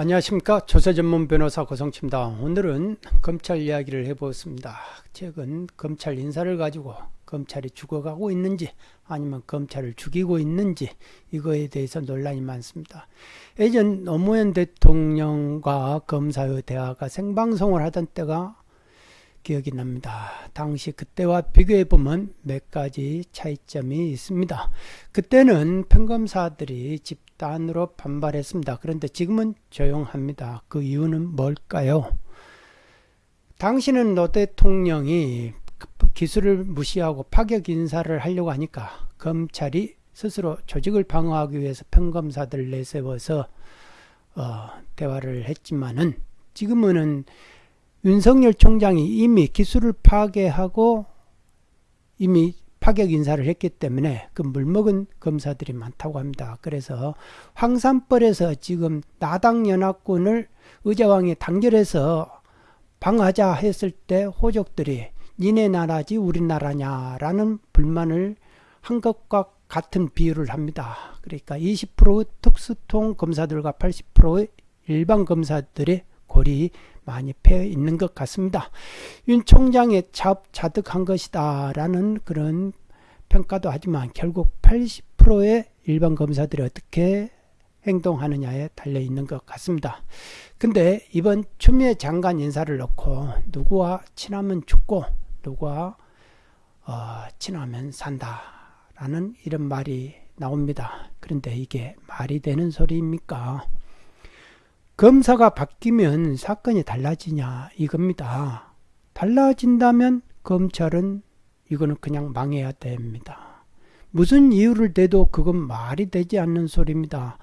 안녕하십니까 조세 전문 변호사 고성치입니다. 오늘은 검찰 이야기를 해보겠습니다. 최근 검찰 인사를 가지고 검찰이 죽어가고 있는지 아니면 검찰을 죽이고 있는지 이거에 대해서 논란이 많습니다. 예전 노무현 대통령과 검사의 대화가 생방송을 하던 때가 기억이 납니다. 당시 그때와 비교해 보면 몇 가지 차이점이 있습니다. 그때는 평검사들이 집단으로 반발했습니다. 그런데 지금은 조용합니다. 그 이유는 뭘까요? 당시는 노 대통령이 기술을 무시하고 파격 인사를 하려고 하니까 검찰이 스스로 조직을 방어하기 위해서 평검사들을 내세워서 어, 대화를 했지만은 지금은 윤석열 총장이 이미 기술을 파괴하고 이미 파격 인사를 했기 때문에 그 물먹은 검사들이 많다고 합니다. 그래서 황산벌에서 지금 나당연합군을 의자왕이 단결해서 방하자 했을 때 호족들이 니네 나라지 우리나라냐라는 불만을 한 것과 같은 비유를 합니다. 그러니까 20% 특수통 검사들과 80%의 일반 검사들의 골이 많이 패여 있는 것 같습니다. 윤 총장의 자업 자득한 것이다 라는 그런 평가도 하지만 결국 80%의 일반 검사들이 어떻게 행동하느냐에 달려 있는 것 같습니다. 근데 이번 추미애 장관 인사를 놓고 누구와 친하면 죽고 누구와 어, 친하면 산다라는 이런 말이 나옵니다. 그런데 이게 말이 되는 소리입니까? 검사가 바뀌면 사건이 달라지냐 이겁니다. 달라진다면 검찰은 이거는 그냥 망해야 됩니다. 무슨 이유를 대도 그건 말이 되지 않는 소리입니다.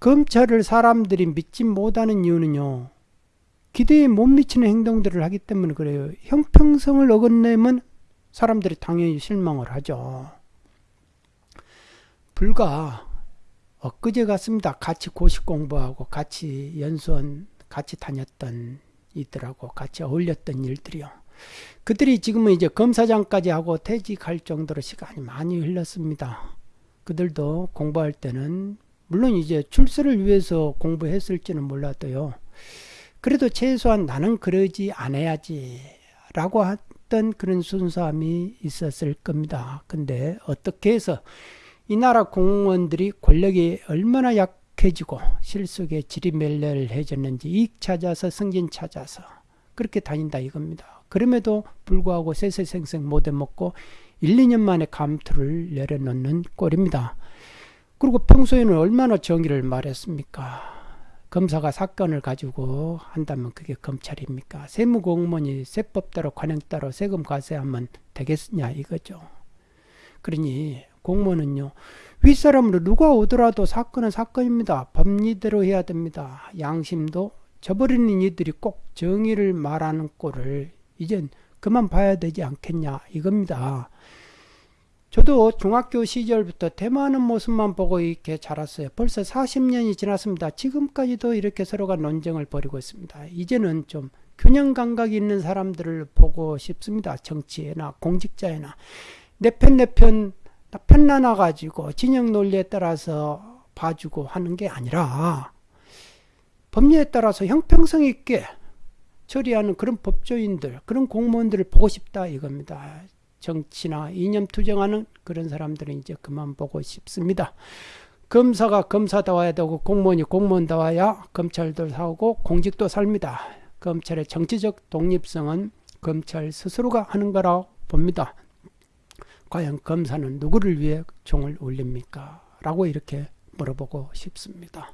검찰을 사람들이 믿지 못하는 이유는요. 기대에 못 미치는 행동들을 하기 때문에 그래요. 형평성을 어긋내면 사람들이 당연히 실망을 하죠. 불과 엊그제 같습니다. 같이 고시 공부하고 같이 연수원 같이 다녔던 이들하고 같이 어울렸던 일들이요. 그들이 지금은 이제 검사장까지 하고 퇴직할 정도로 시간이 많이 흘렀습니다. 그들도 공부할 때는 물론 이제 출세를 위해서 공부했을지는 몰라도요. 그래도 최소한 나는 그러지 않아야지 라고 했던 그런 순수함이 있었을 겁니다. 근데 어떻게 해서 이 나라 공무원들이 권력이 얼마나 약해지고 실속에 지리멸렬해졌는지 이익 찾아서 승진 찾아서 그렇게 다닌다 이겁니다. 그럼에도 불구하고 세세생생 못해먹고 1, 2년 만에 감투를 내려놓는 꼴입니다. 그리고 평소에는 얼마나 정의를 말했습니까? 검사가 사건을 가지고 한다면 그게 검찰입니까? 세무공무원이 세법대로 관행따로 세금 과세하면 되겠느냐 이거죠. 그러니 공무원은요. 윗사람으로 누가 오더라도 사건은 사건입니다. 법리대로 해야 됩니다. 양심도 저버리는 이들이 꼭 정의를 말하는 꼴을 이젠 그만 봐야 되지 않겠냐 이겁니다. 저도 중학교 시절부터 대만하는 모습만 보고 이렇게 자랐어요. 벌써 40년이 지났습니다. 지금까지도 이렇게 서로가 논쟁을 벌이고 있습니다. 이제는 좀 균형 감각이 있는 사람들을 보고 싶습니다. 정치에나 공직자에나 내 편 내편 편나나 가지고 진영 논리에 따라서 봐주고 하는 게 아니라 법률에 따라서 형평성 있게 처리하는 그런 법조인들, 그런 공무원들을 보고 싶다 이겁니다. 정치나 이념 투쟁하는 그런 사람들은 이제 그만 보고 싶습니다. 검사가 검사다워야 되고 공무원이 공무원다워야 검찰도 사고 공직도 삽니다. 검찰의 정치적 독립성은 검찰 스스로가 하는 거라고 봅니다. 과연 검사는 누구를 위해 종을 울립니까? 라고 이렇게 물어보고 싶습니다.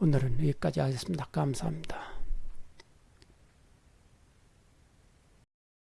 오늘은 여기까지 하겠습니다. 감사합니다.